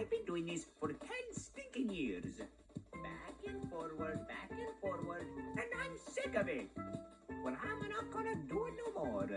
I've been doing this for ten stinking years. Back and forward, back and forward, and I'm sick of it. Well, I'm not gonna do it no more.